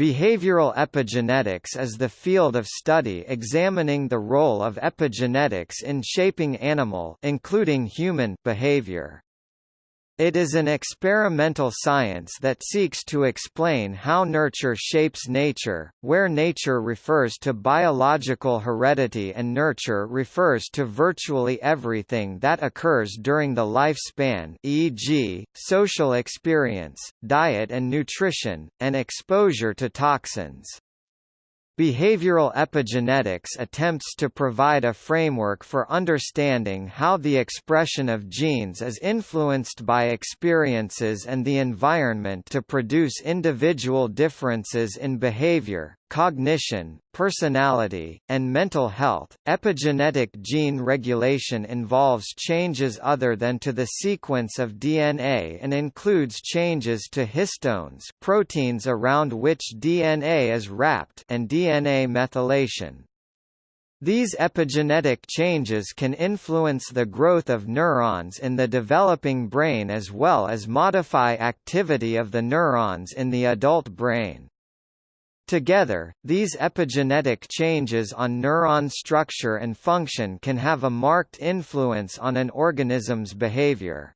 Behavioral epigenetics is the field of study examining the role of epigenetics in shaping animal including human behavior. It is an experimental science that seeks to explain how nurture shapes nature, where nature refers to biological heredity and nurture refers to virtually everything that occurs during the lifespan e.g., social experience, diet and nutrition, and exposure to toxins. Behavioral epigenetics attempts to provide a framework for understanding how the expression of genes is influenced by experiences and the environment to produce individual differences in behavior, cognition, personality, and mental health. Epigenetic gene regulation involves changes other than to the sequence of DNA and includes changes to histones, proteins around which DNA is wrapped, and DNA methylation. These epigenetic changes can influence the growth of neurons in the developing brain as well as modify activity of the neurons in the adult brain. Together, these epigenetic changes on neuron structure and function can have a marked influence on an organism's behavior.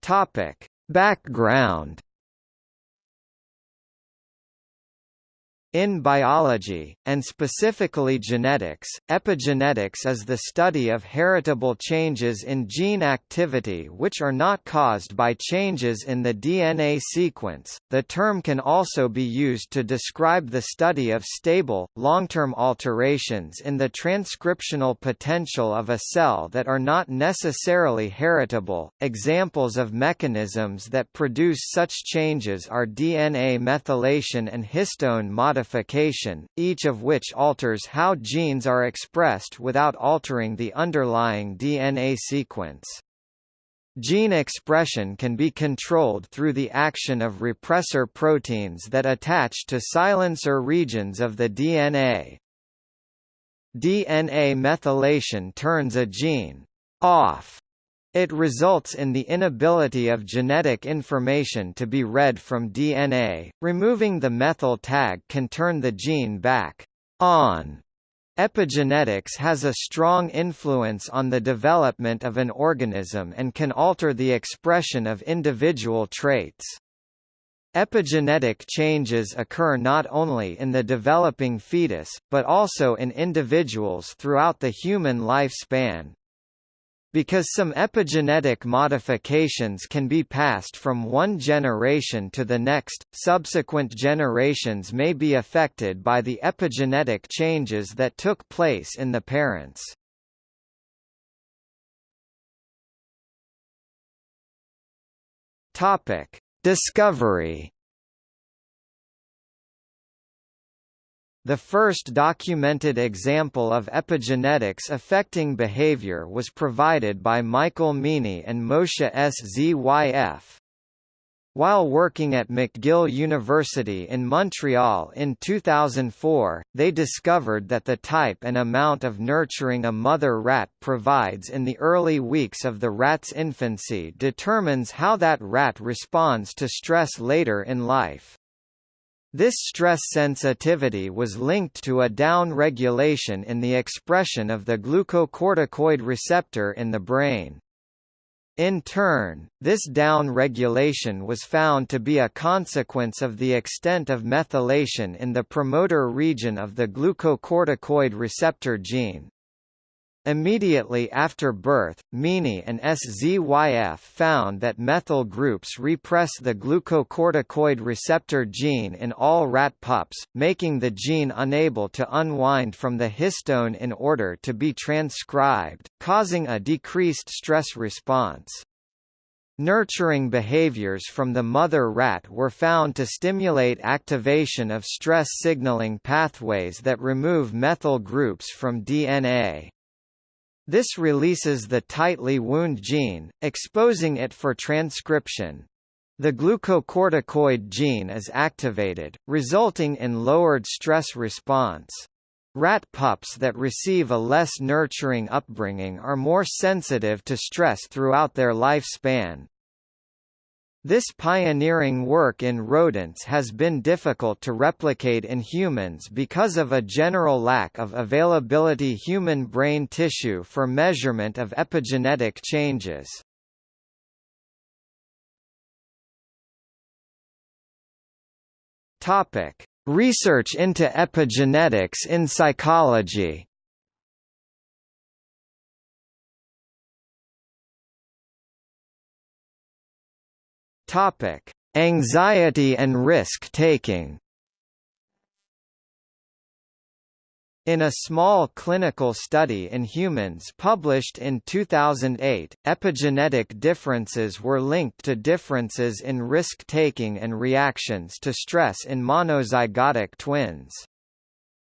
Topic: Background In biology, and specifically genetics, epigenetics is the study of heritable changes in gene activity which are not caused by changes in the DNA sequence. The term can also be used to describe the study of stable, long-term alterations in the transcriptional potential of a cell that are not necessarily heritable. Examples of mechanisms that produce such changes are DNA methylation and histone modification modification, each of which alters how genes are expressed without altering the underlying DNA sequence. Gene expression can be controlled through the action of repressor proteins that attach to silencer regions of the DNA. DNA methylation turns a gene off it results in the inability of genetic information to be read from DNA. Removing the methyl tag can turn the gene back on. Epigenetics has a strong influence on the development of an organism and can alter the expression of individual traits. Epigenetic changes occur not only in the developing fetus, but also in individuals throughout the human lifespan, because some epigenetic modifications can be passed from one generation to the next, subsequent generations may be affected by the epigenetic changes that took place in the parents. Topic: Discovery The first documented example of epigenetics affecting behavior was provided by Michael Meaney and Moshe S. Zyf. While working at McGill University in Montreal in 2004, they discovered that the type and amount of nurturing a mother rat provides in the early weeks of the rat's infancy determines how that rat responds to stress later in life. This stress sensitivity was linked to a down-regulation in the expression of the glucocorticoid receptor in the brain. In turn, this down-regulation was found to be a consequence of the extent of methylation in the promoter region of the glucocorticoid receptor gene. Immediately after birth, Meaney and SZYF found that methyl groups repress the glucocorticoid receptor gene in all rat pups, making the gene unable to unwind from the histone in order to be transcribed, causing a decreased stress response. Nurturing behaviors from the mother rat were found to stimulate activation of stress signaling pathways that remove methyl groups from DNA. This releases the tightly wound gene, exposing it for transcription. The glucocorticoid gene is activated, resulting in lowered stress response. Rat pups that receive a less nurturing upbringing are more sensitive to stress throughout their lifespan. This pioneering work in rodents has been difficult to replicate in humans because of a general lack of availability human brain tissue for measurement of epigenetic changes. Topic: Research into epigenetics in psychology. Topic: Anxiety and risk-taking. In a small clinical study in humans published in 2008, epigenetic differences were linked to differences in risk-taking and reactions to stress in monozygotic twins.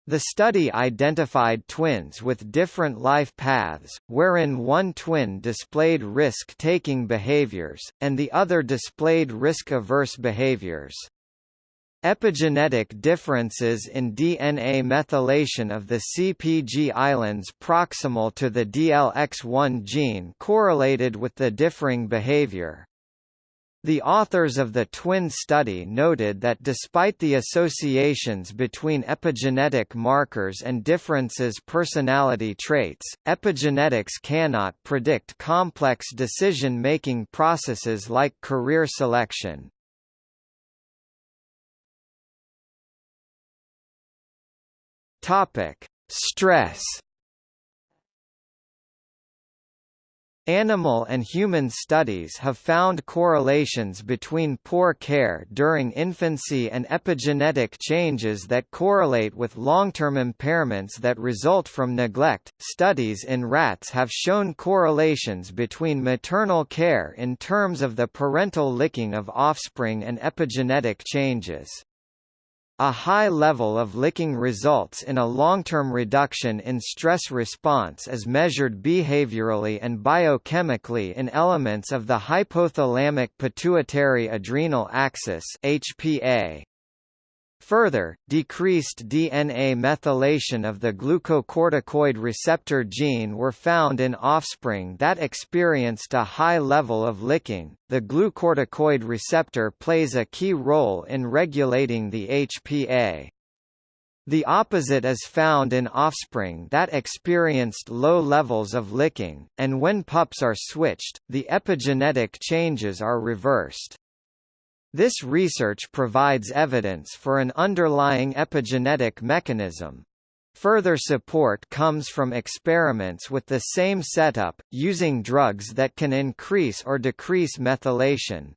The study identified twins with different life paths, wherein one twin displayed risk-taking behaviors, and the other displayed risk-averse behaviors. Epigenetic differences in DNA methylation of the CPG islands proximal to the DLX1 gene correlated with the differing behavior. The authors of the twin study noted that despite the associations between epigenetic markers and differences personality traits, epigenetics cannot predict complex decision-making processes like career selection. Stress Animal and human studies have found correlations between poor care during infancy and epigenetic changes that correlate with long-term impairments that result from neglect. Studies in rats have shown correlations between maternal care in terms of the parental licking of offspring and epigenetic changes. A high level of licking results in a long-term reduction in stress response as measured behaviorally and biochemically in elements of the hypothalamic pituitary adrenal axis HPA. Further, decreased DNA methylation of the glucocorticoid receptor gene were found in offspring that experienced a high level of licking. The glucocorticoid receptor plays a key role in regulating the HPA. The opposite is found in offspring that experienced low levels of licking, and when pups are switched, the epigenetic changes are reversed. This research provides evidence for an underlying epigenetic mechanism. Further support comes from experiments with the same setup, using drugs that can increase or decrease methylation.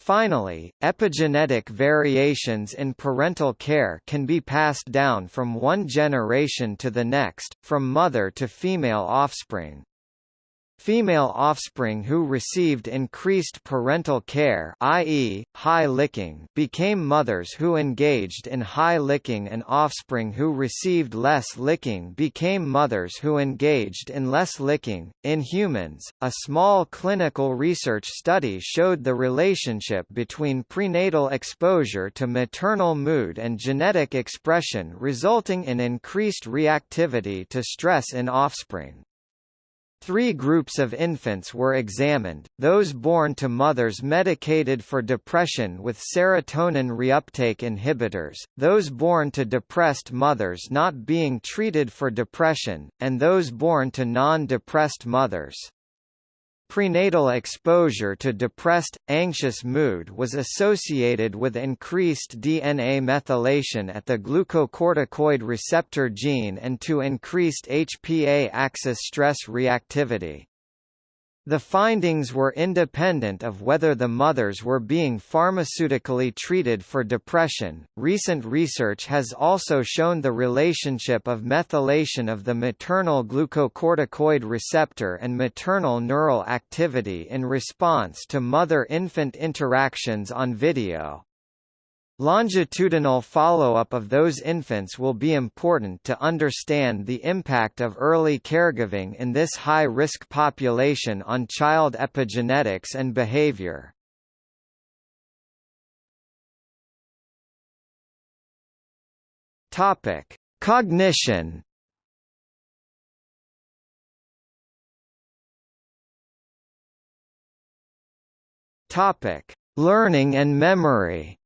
Finally, epigenetic variations in parental care can be passed down from one generation to the next, from mother to female offspring. Female offspring who received increased parental care i.e., high licking became mothers who engaged in high licking and offspring who received less licking became mothers who engaged in less licking. In humans, a small clinical research study showed the relationship between prenatal exposure to maternal mood and genetic expression resulting in increased reactivity to stress in offspring. Three groups of infants were examined, those born to mothers medicated for depression with serotonin reuptake inhibitors, those born to depressed mothers not being treated for depression, and those born to non-depressed mothers. Prenatal exposure to depressed, anxious mood was associated with increased DNA methylation at the glucocorticoid receptor gene and to increased HPA axis stress reactivity. The findings were independent of whether the mothers were being pharmaceutically treated for depression. Recent research has also shown the relationship of methylation of the maternal glucocorticoid receptor and maternal neural activity in response to mother-infant interactions on video. Longitudinal follow-up of those infants will be important to understand the impact of early caregiving in this high-risk population on child epigenetics and behavior. Cognition Learning and memory.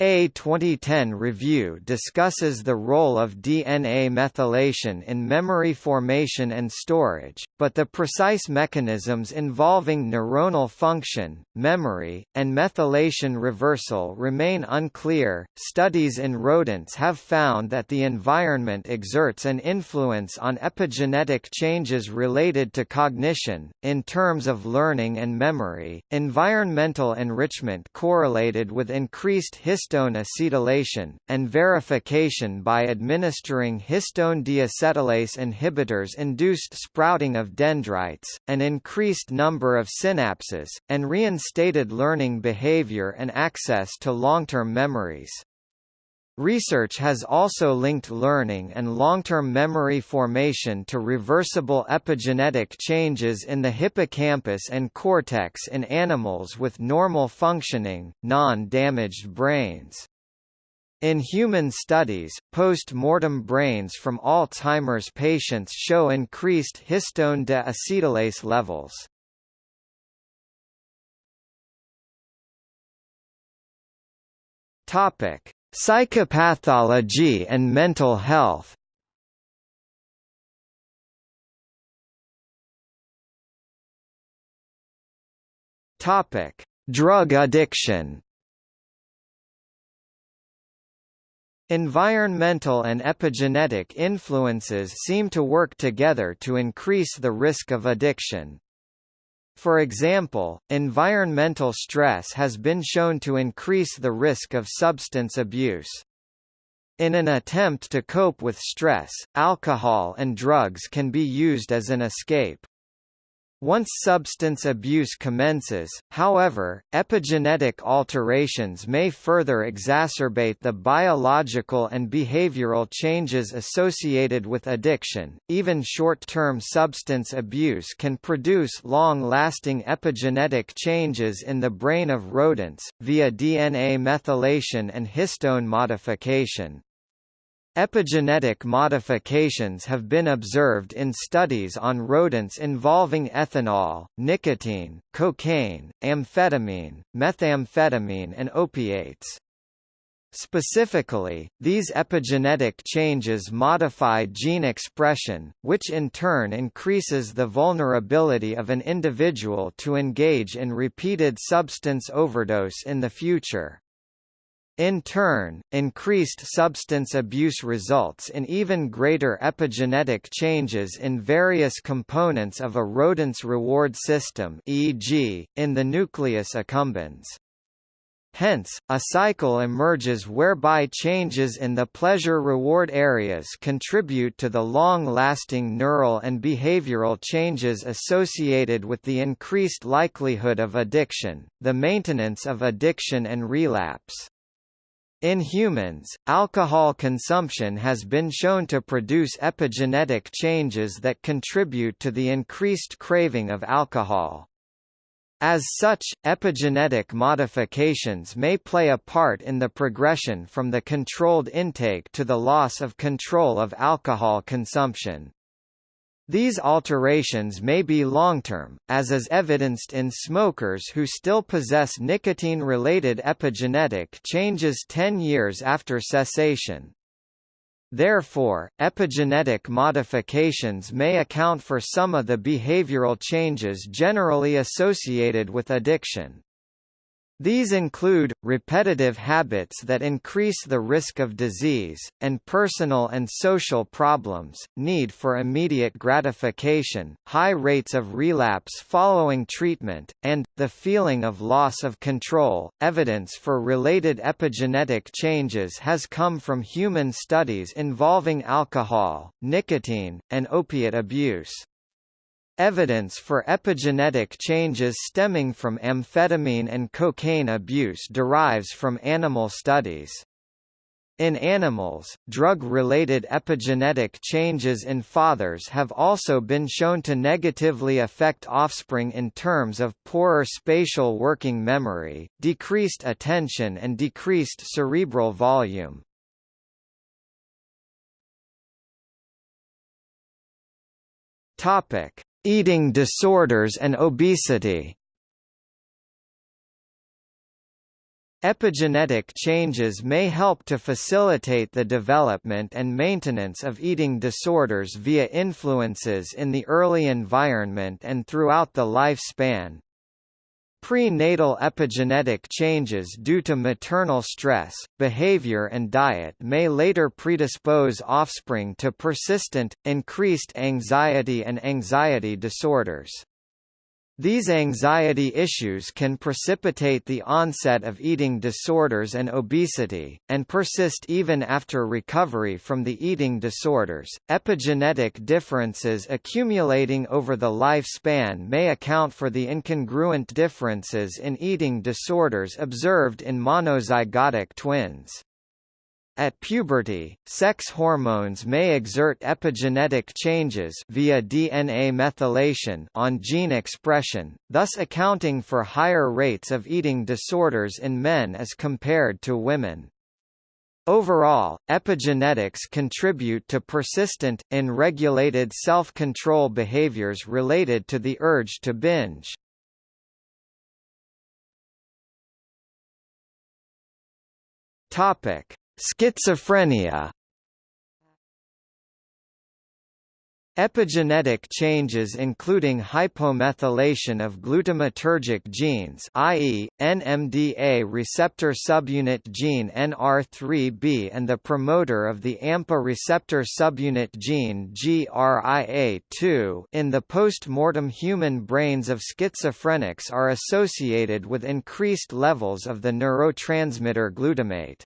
A 2010 review discusses the role of DNA methylation in memory formation and storage, but the precise mechanisms involving neuronal function, memory, and methylation reversal remain unclear. Studies in rodents have found that the environment exerts an influence on epigenetic changes related to cognition. In terms of learning and memory, environmental enrichment correlated with increased histone histone acetylation, and verification by administering histone deacetylase inhibitors induced sprouting of dendrites, an increased number of synapses, and reinstated learning behavior and access to long-term memories. Research has also linked learning and long-term memory formation to reversible epigenetic changes in the hippocampus and cortex in animals with normal functioning, non-damaged brains. In human studies, post-mortem brains from Alzheimer's patients show increased histone deacetylase levels. Topic: Psychopathology and mental health Topic: Drug addiction. Environmental and epigenetic influences seem to work together to increase the risk of addiction. For example, environmental stress has been shown to increase the risk of substance abuse. In an attempt to cope with stress, alcohol and drugs can be used as an escape. Once substance abuse commences, however, epigenetic alterations may further exacerbate the biological and behavioral changes associated with addiction. Even short-term substance abuse can produce long-lasting epigenetic changes in the brain of rodents via DNA methylation and histone modification. Epigenetic modifications have been observed in studies on rodents involving ethanol, nicotine, cocaine, amphetamine, methamphetamine and opiates. Specifically, these epigenetic changes modify gene expression, which in turn increases the vulnerability of an individual to engage in repeated substance overdose in the future. In turn, increased substance abuse results in even greater epigenetic changes in various components of a rodent's reward system e.g., in the nucleus accumbens. Hence, a cycle emerges whereby changes in the pleasure-reward areas contribute to the long-lasting neural and behavioral changes associated with the increased likelihood of addiction, the maintenance of addiction and relapse. In humans, alcohol consumption has been shown to produce epigenetic changes that contribute to the increased craving of alcohol. As such, epigenetic modifications may play a part in the progression from the controlled intake to the loss of control of alcohol consumption. These alterations may be long-term, as is evidenced in smokers who still possess nicotine-related epigenetic changes 10 years after cessation. Therefore, epigenetic modifications may account for some of the behavioral changes generally associated with addiction. These include, repetitive habits that increase the risk of disease, and personal and social problems, need for immediate gratification, high rates of relapse following treatment, and, the feeling of loss of control. Evidence for related epigenetic changes has come from human studies involving alcohol, nicotine, and opiate abuse. Evidence for epigenetic changes stemming from amphetamine and cocaine abuse derives from animal studies. In animals, drug-related epigenetic changes in fathers have also been shown to negatively affect offspring in terms of poorer spatial working memory, decreased attention and decreased cerebral volume. Topic: Eating disorders and obesity Epigenetic changes may help to facilitate the development and maintenance of eating disorders via influences in the early environment and throughout the lifespan. Prenatal epigenetic changes due to maternal stress, behavior and diet may later predispose offspring to persistent, increased anxiety and anxiety disorders. These anxiety issues can precipitate the onset of eating disorders and obesity, and persist even after recovery from the eating disorders. Epigenetic differences accumulating over the lifespan may account for the incongruent differences in eating disorders observed in monozygotic twins. At puberty, sex hormones may exert epigenetic changes via DNA methylation on gene expression, thus accounting for higher rates of eating disorders in men as compared to women. Overall, epigenetics contribute to persistent, unregulated self-control behaviors related to the urge to binge. Topic: Schizophrenia Epigenetic changes including hypomethylation of glutamatergic genes i.e., NMDA receptor subunit gene NR3B and the promoter of the AMPA receptor subunit gene GRIA2 in the post-mortem human brains of schizophrenics are associated with increased levels of the neurotransmitter glutamate.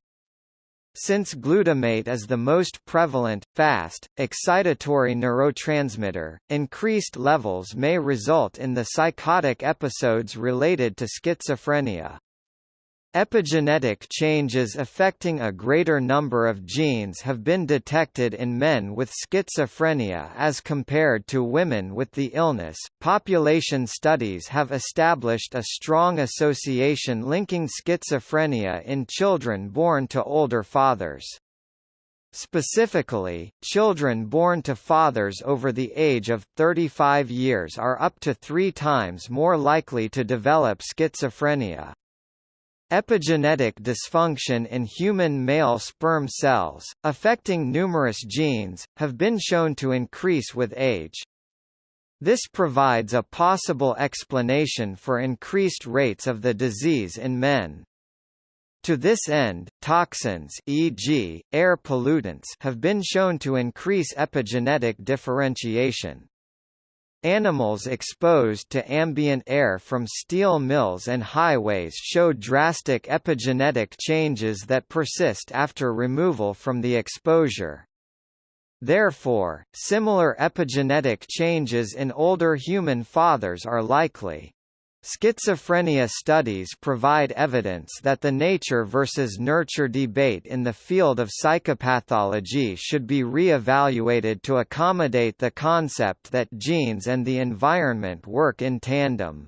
Since glutamate is the most prevalent, fast, excitatory neurotransmitter, increased levels may result in the psychotic episodes related to schizophrenia. Epigenetic changes affecting a greater number of genes have been detected in men with schizophrenia as compared to women with the illness. Population studies have established a strong association linking schizophrenia in children born to older fathers. Specifically, children born to fathers over the age of 35 years are up to three times more likely to develop schizophrenia. Epigenetic dysfunction in human male sperm cells, affecting numerous genes, have been shown to increase with age. This provides a possible explanation for increased rates of the disease in men. To this end, toxins e.g., air pollutants have been shown to increase epigenetic differentiation. Animals exposed to ambient air from steel mills and highways show drastic epigenetic changes that persist after removal from the exposure. Therefore, similar epigenetic changes in older human fathers are likely. Schizophrenia studies provide evidence that the nature versus nurture debate in the field of psychopathology should be re-evaluated to accommodate the concept that genes and the environment work in tandem.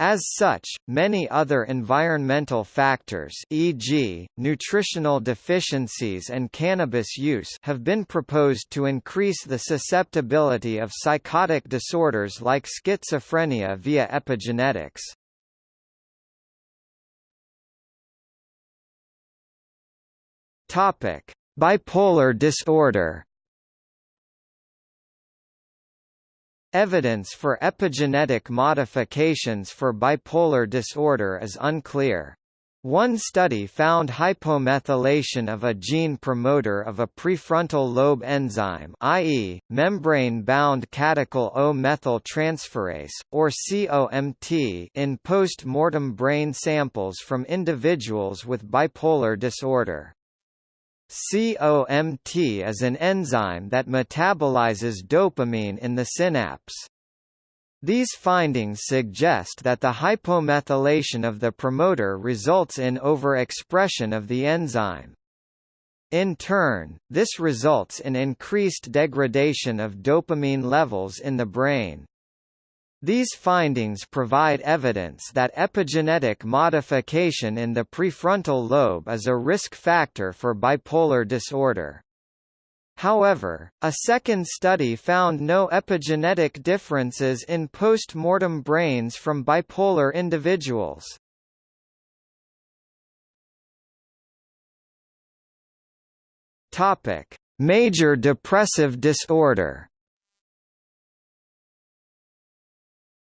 As such, many other environmental factors e.g., nutritional deficiencies and cannabis use have been proposed to increase the susceptibility of psychotic disorders like schizophrenia via epigenetics. Bipolar disorder Evidence for epigenetic modifications for bipolar disorder is unclear. One study found hypomethylation of a gene promoter of a prefrontal lobe enzyme i.e., membrane-bound catechol O-methyltransferase, or COMT in post-mortem brain samples from individuals with bipolar disorder. COMT is an enzyme that metabolizes dopamine in the synapse. These findings suggest that the hypomethylation of the promoter results in overexpression of the enzyme. In turn, this results in increased degradation of dopamine levels in the brain. These findings provide evidence that epigenetic modification in the prefrontal lobe is a risk factor for bipolar disorder. However, a second study found no epigenetic differences in post-mortem brains from bipolar individuals. Major depressive disorder.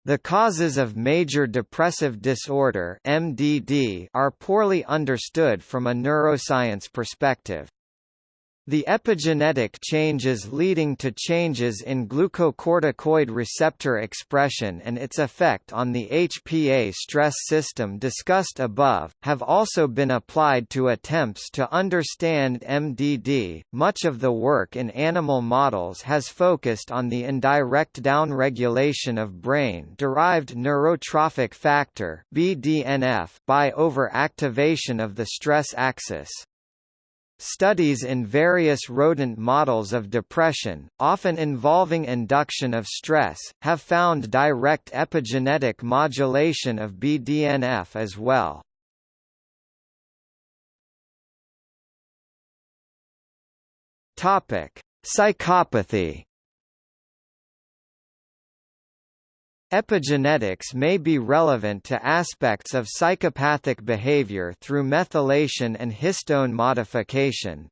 The causes of major depressive disorder (MDD) are poorly understood from a neuroscience perspective. The epigenetic changes leading to changes in glucocorticoid receptor expression and its effect on the HPA stress system discussed above, have also been applied to attempts to understand MDD. Much of the work in animal models has focused on the indirect downregulation of brain derived neurotrophic factor (BDNF) by overactivation of the stress axis. Studies in various rodent models of depression, often involving induction of stress, have found direct epigenetic modulation of BDNF as well. Topic: Psychopathy Epigenetics may be relevant to aspects of psychopathic behavior through methylation and histone modification.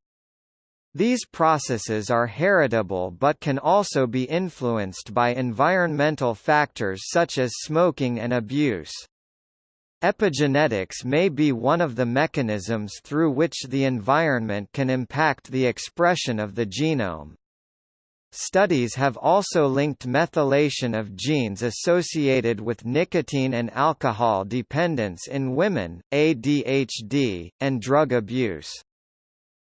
These processes are heritable but can also be influenced by environmental factors such as smoking and abuse. Epigenetics may be one of the mechanisms through which the environment can impact the expression of the genome. Studies have also linked methylation of genes associated with nicotine and alcohol dependence in women, ADHD, and drug abuse.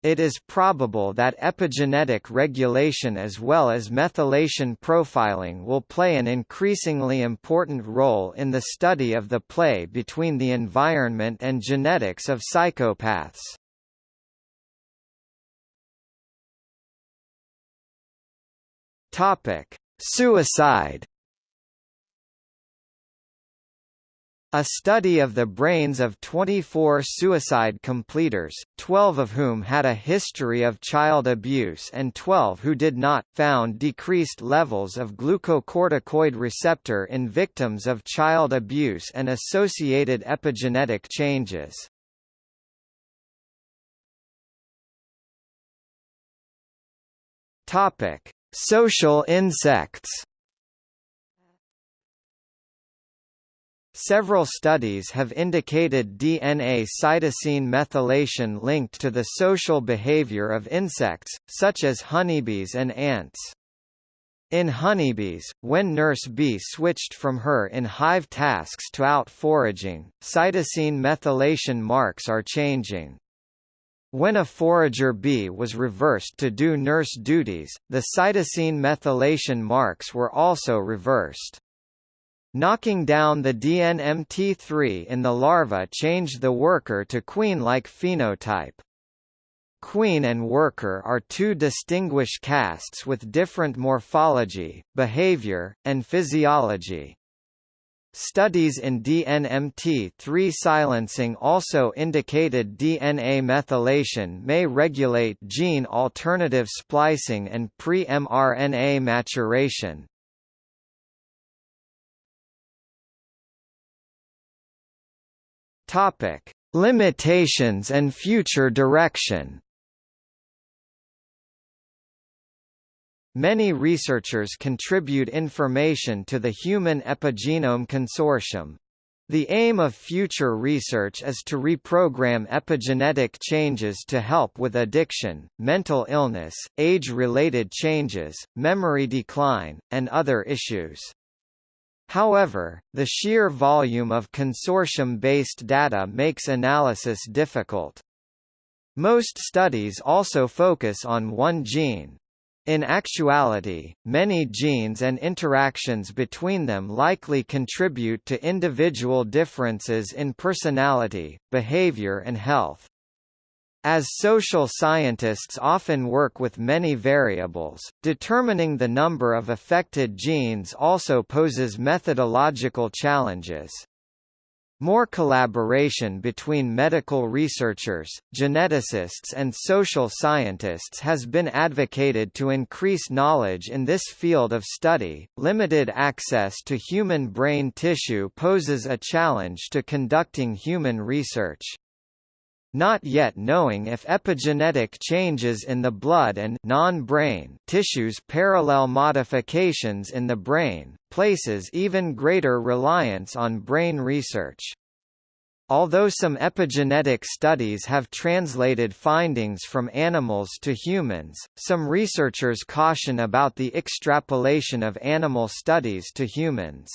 It is probable that epigenetic regulation as well as methylation profiling will play an increasingly important role in the study of the play between the environment and genetics of psychopaths. Topic: Suicide. A study of the brains of 24 suicide completers, 12 of whom had a history of child abuse and 12 who did not, found decreased levels of glucocorticoid receptor in victims of child abuse and associated epigenetic changes. Topic: Social insects Several studies have indicated DNA cytosine methylation linked to the social behavior of insects, such as honeybees and ants. In honeybees, when nurse bee switched from her in-hive tasks to out foraging, cytosine methylation marks are changing. When a forager bee was reversed to do nurse duties, the cytosine methylation marks were also reversed. Knocking down the DNMT3 in the larva changed the worker to queen-like phenotype. Queen and worker are two distinguished castes with different morphology, behavior, and physiology. Studies in DNMT3 silencing also indicated DNA methylation may regulate gene alternative splicing and pre-mRNA maturation. Topic: Limitations and future direction. Many researchers contribute information to the Human Epigenome Consortium. The aim of future research is to reprogram epigenetic changes to help with addiction, mental illness, age-related changes, memory decline, and other issues. However, the sheer volume of consortium-based data makes analysis difficult. Most studies also focus on one gene, in actuality, many genes and interactions between them likely contribute to individual differences in personality, behavior and health. As social scientists often work with many variables, determining the number of affected genes also poses methodological challenges. More collaboration between medical researchers, geneticists and social scientists has been advocated to increase knowledge in this field of study. Limited access to human brain tissue poses a challenge to conducting human research. Not yet knowing if epigenetic changes in the blood and non-brain tissues parallel modifications in the brain, places even greater reliance on brain research. Although some epigenetic studies have translated findings from animals to humans, some researchers caution about the extrapolation of animal studies to humans.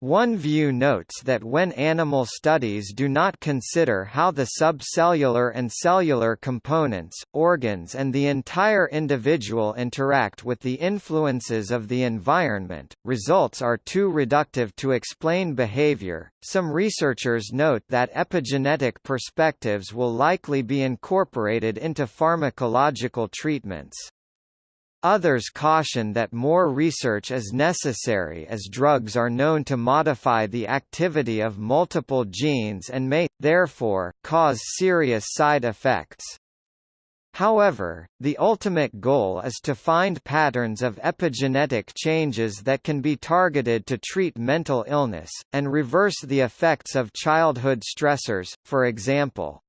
One view notes that when animal studies do not consider how the subcellular and cellular components, organs and the entire individual interact with the influences of the environment, results are too reductive to explain behavior. Some researchers note that epigenetic perspectives will likely be incorporated into pharmacological treatments. Others caution that more research is necessary as drugs are known to modify the activity of multiple genes and may, therefore, cause serious side effects. However, the ultimate goal is to find patterns of epigenetic changes that can be targeted to treat mental illness, and reverse the effects of childhood stressors, for example.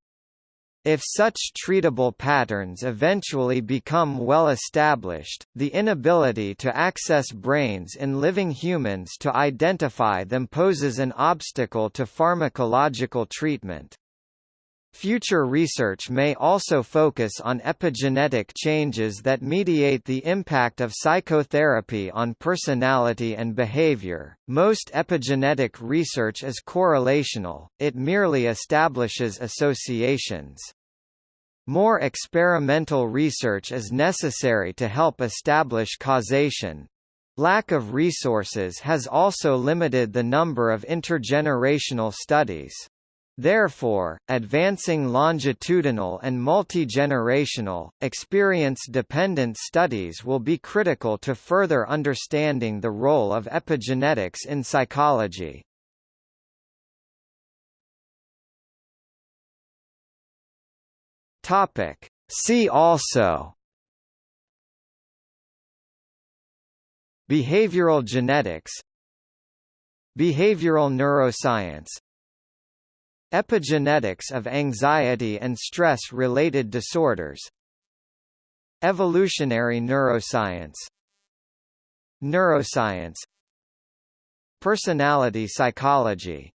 If such treatable patterns eventually become well established, the inability to access brains in living humans to identify them poses an obstacle to pharmacological treatment. Future research may also focus on epigenetic changes that mediate the impact of psychotherapy on personality and behavior. Most epigenetic research is correlational, it merely establishes associations. More experimental research is necessary to help establish causation. Lack of resources has also limited the number of intergenerational studies. Therefore, advancing longitudinal and multi-generational, experience-dependent studies will be critical to further understanding the role of epigenetics in psychology. See also Behavioral genetics Behavioral neuroscience Epigenetics of anxiety and stress-related disorders. Evolutionary neuroscience. Neuroscience. Personality psychology